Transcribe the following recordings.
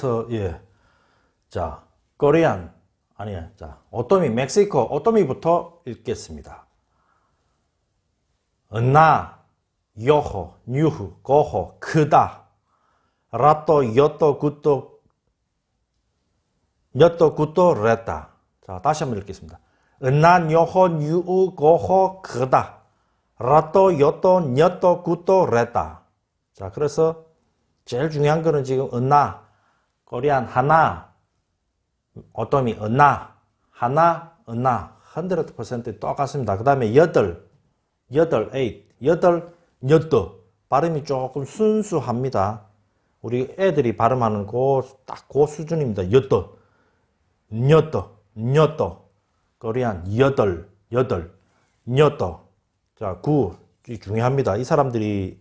그래서 예. 자, 코리안 아니야. 자, 오토미 멕시코 오토미부터 읽겠습니다. 은나 요호 뉴후 고호 크다 라또 요또 굿도 몇도 굿도 레다 자 다시 한번 읽겠습니다. 은나 요호 뉴우 고호 크다 라또 요또 녀또 굿도 레다 자 그래서 제일 중요한 거는 지금 은나 코리안 하나 어떠미 은나 하나 은나 100% 똑같습니다. 그 다음에 여덟 여덟 에잇 여덟 여덟 발음이 조금 순수합니다. 우리 애들이 발음하는 그딱그 수준입니다. 여덟 여덟 여덟 코리안 여덟 여덟 여덟 자, 구 중요합니다. 이 사람들이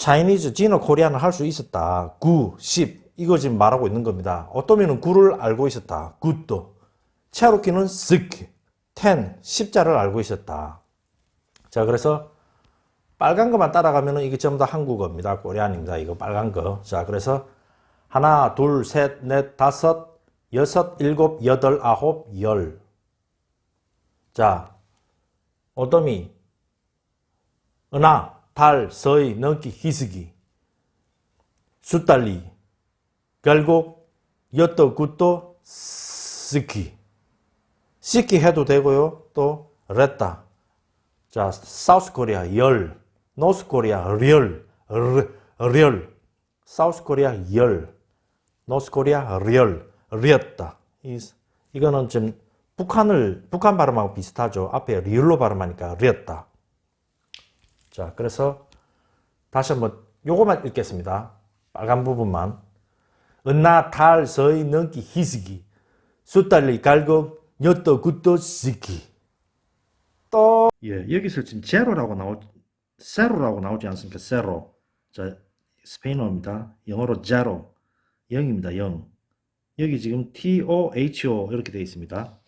차이니즈, 지너 코리안을 할 수 있었다. 9, 10 이거 지금 말하고 있는 겁니다. 어떠면은 9를 알고 있었다. 굿도. 체로키는 스키, 10, 10자를 알고 있었다. 자 그래서 빨간 것만 따라가면은 이게 전부 다 한국어입니다. 코리안입니다. 이거 빨간 거. 자 그래서 하나, 둘, 셋, 넷, 다섯, 여섯, 일곱, 여덟, 아홉, 열. 자, 어떠미, 은하, 달, 서이, 넘기, 희스기, 숫달리, 결국 여또 굿도 스키 스키 해도 되고요. 또 레타 자 사우스 코리아 열. 노스 코리아 리얼. 리얼. 사우스 코리아 열. 노스 코리아 리얼. 리었다. 이거는 좀 북한을 북한 발음하고 비슷하죠. 앞에 리얼로 발음하니까 리었다 자 그래서 다시 한번 요거만 읽겠습니다 빨간 부분만 은나 달 서이 넘기 희스기 숫달리 갈고 엿도 굿도 시기 또 예, 여기서 지금 제로라고 나오 세로라고 나오지 않습니까? 세로 자 스페인어입니다. 영어로 제로 0입니다. 0 여기 지금 TOHO 이렇게 되어 있습니다.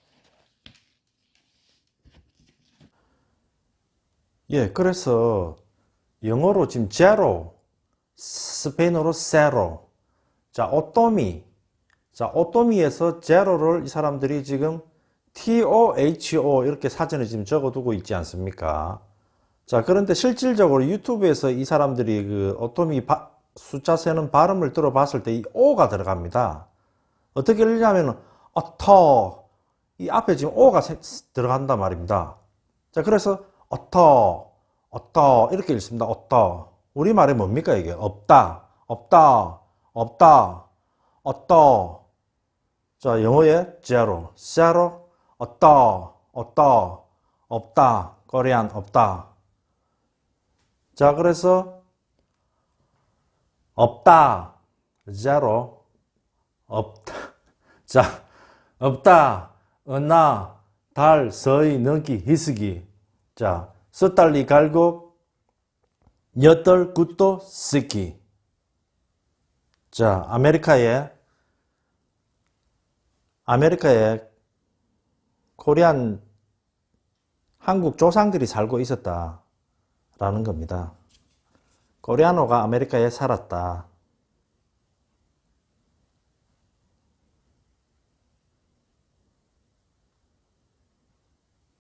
예, 그래서 영어로 지금 제로 스페인어로 세로 자, 오토미. 자, 오토미에서 제로를 이 사람들이 지금 TOHO 이렇게 사전에 지금 적어두고 있지 않습니까? 자, 그런데 실질적으로 유튜브에서 이 사람들이 그 오토미 바, 숫자 세는 발음을 들어봤을 때 이 O가 들어갑니다. 어떻게 읽냐면 어터 이 앞에 지금 O가 들어간단 말입니다. 자, 그래서 어터 어터 이렇게 읽습니다. 어터 우리말에 뭡니까 이게? 없다 없다 없다, 없다. 자, 영어에 zero, zero, 없다, 없다, 없다, 코리안 없다. 자, 그래서 없다, zero, 없다. 자, 없다, 은나, 달, 서이, 넘기, 희스기. 자, 서달리 갈곡, 여덟, 굿도, 스키. 자, 아메리카에 아메리카에 코리안 한국 조상들이 살고 있었다라는 겁니다. 코리아노가 아메리카에 살았다.